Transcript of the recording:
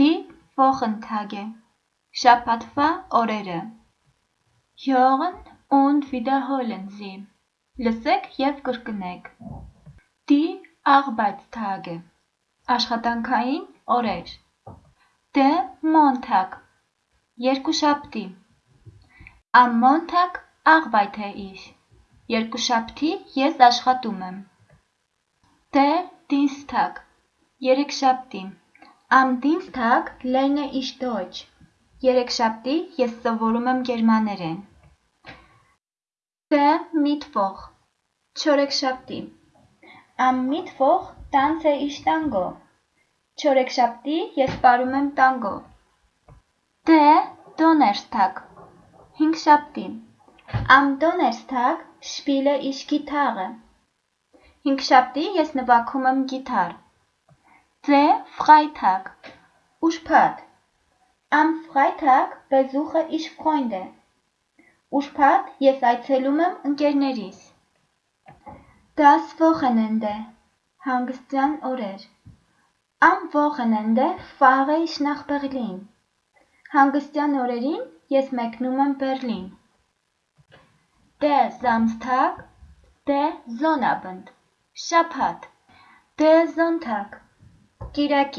Die Wochentage շաբաթվա օրերը Hören und wiederholen Sie լսեք եւ կրկնեք Die Arbeitstage աշխատանքային օրեր Der Montag երկուշաբթի Am Montag arbeite ich երկուշաբթի ես աշխատում եմ Der Dienstag երեքշաբթի Am Dienstag lerne ich Deutsch. Երեքշաբթի ես սովորում եմ գերմաներեն։ Der Mittwoch Չորեքշաբթի Am Mittwoch tanze ich Tango. Չորեքշաբթի ես պարում եմ տանգո։ Der Donnerstag Հինգշաբթի Am Donnerstag spiele ich Gitarre. Հինգշաբթի ես նվագում եմ գիտար։ Der Freitag. Ուրբաթ. Am Freitag besuche ich Freunde. Ուրբաթ ես այցելում եմ ընկերներիս։ Das Wochenende. Հանգստյան օրեր։ Am Wochenende fahre ich nach Berlin. Հանգստյան օրերին ես մեկնում եմ Բերլին։ Der Samstag, der Sonnabend. Շաբաթ. Der Sonntag. Kira.